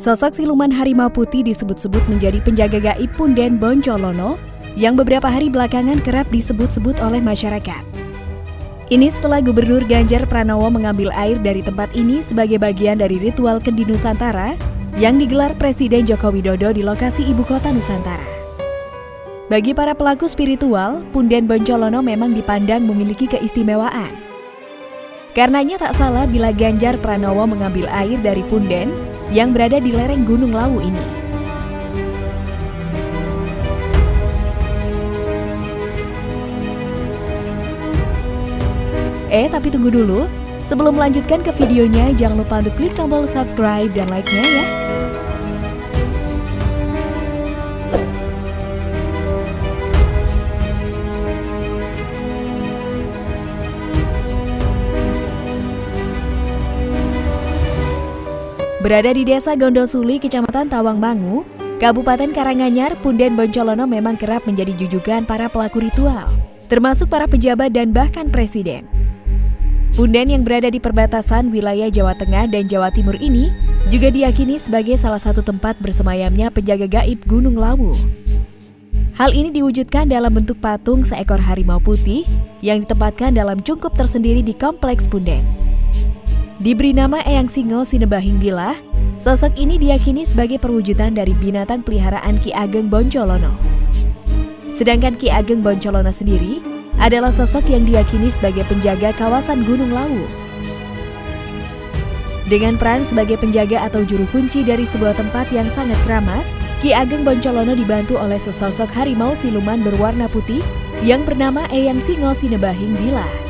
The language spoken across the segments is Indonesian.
Sosok siluman harimau putih disebut-sebut menjadi penjaga gaib Punden Boncolono yang beberapa hari belakangan kerap disebut-sebut oleh masyarakat. Ini setelah Gubernur Ganjar Pranowo mengambil air dari tempat ini sebagai bagian dari ritual Kendi Nusantara yang digelar Presiden Joko Widodo di lokasi ibu kota Nusantara. Bagi para pelaku spiritual, Punden Boncolono memang dipandang memiliki keistimewaan. Karenanya tak salah bila Ganjar Pranowo mengambil air dari Punden yang berada di lereng Gunung Lawu ini. Eh, tapi tunggu dulu. Sebelum melanjutkan ke videonya, jangan lupa untuk klik tombol subscribe dan like-nya ya. Berada di Desa Gondosuli, Kecamatan Tawangmangu, Kabupaten Karanganyar, Punden Boncolono memang kerap menjadi jujukan para pelaku ritual, termasuk para pejabat dan bahkan presiden. Punden yang berada di perbatasan wilayah Jawa Tengah dan Jawa Timur ini juga diyakini sebagai salah satu tempat bersemayamnya penjaga gaib Gunung Lawu. Hal ini diwujudkan dalam bentuk patung seekor harimau putih yang ditempatkan dalam cungkup tersendiri di Kompleks Punden. Diberi nama Eyang Singo Sinebahing Dila, sosok ini diyakini sebagai perwujudan dari binatang peliharaan Ki Ageng Boncolono. Sedangkan Ki Ageng Boncolono sendiri adalah sosok yang diyakini sebagai penjaga kawasan Gunung Lawu. Dengan peran sebagai penjaga atau juru kunci dari sebuah tempat yang sangat keramat, Ki Ageng Boncolono dibantu oleh sesosok harimau siluman berwarna putih yang bernama Eyang Singo Sinebahing Dila.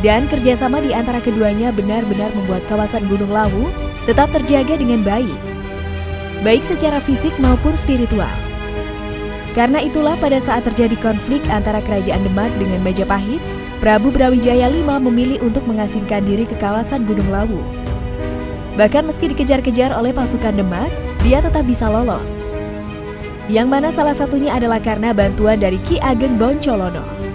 Dan kerjasama di antara keduanya benar-benar membuat kawasan Gunung Lawu tetap terjaga dengan baik, baik secara fisik maupun spiritual. Karena itulah pada saat terjadi konflik antara Kerajaan Demak dengan Majapahit, Prabu Brawijaya V memilih untuk mengasingkan diri ke kawasan Gunung Lawu. Bahkan meski dikejar-kejar oleh pasukan Demak, dia tetap bisa lolos. Yang mana salah satunya adalah karena bantuan dari Ki Ageng Boncolono.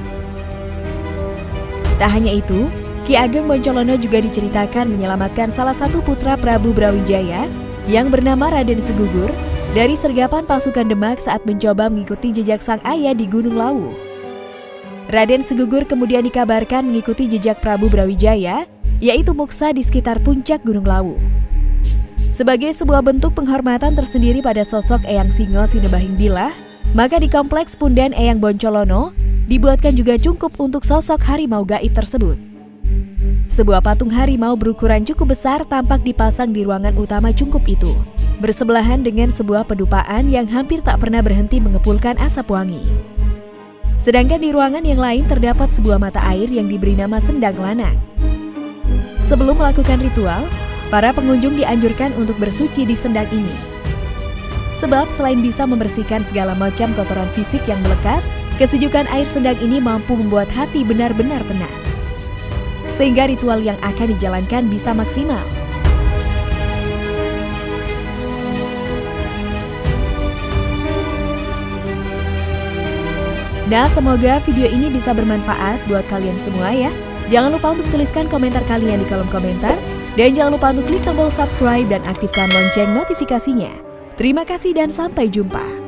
Tak hanya itu, Ki Ageng Boncolono juga diceritakan menyelamatkan salah satu putra Prabu Brawijaya yang bernama Raden Segugur dari sergapan pasukan Demak saat mencoba mengikuti jejak sang ayah di Gunung Lawu. Raden Segugur kemudian dikabarkan mengikuti jejak Prabu Brawijaya, yaitu Muksa di sekitar puncak Gunung Lawu. Sebagai sebuah bentuk penghormatan tersendiri pada sosok Eyang Singo Sinebahing Bilah, maka di Kompleks Punden Eyang Boncolono dibuatkan juga cungkup untuk sosok harimau gaib tersebut. Sebuah patung harimau berukuran cukup besar tampak dipasang di ruangan utama cungkup itu, bersebelahan dengan sebuah pedupaan yang hampir tak pernah berhenti mengepulkan asap wangi. Sedangkan di ruangan yang lain terdapat sebuah mata air yang diberi nama Sendang Lanang. Sebelum melakukan ritual, para pengunjung dianjurkan untuk bersuci di sendang ini. Sebab selain bisa membersihkan segala macam kotoran fisik yang melekat, Kesejukan air sendang ini mampu membuat hati benar-benar tenang. Sehingga ritual yang akan dijalankan bisa maksimal. Nah, semoga video ini bisa bermanfaat buat kalian semua ya. Jangan lupa untuk tuliskan komentar kalian di kolom komentar. Dan jangan lupa untuk klik tombol subscribe dan aktifkan lonceng notifikasinya. Terima kasih dan sampai jumpa.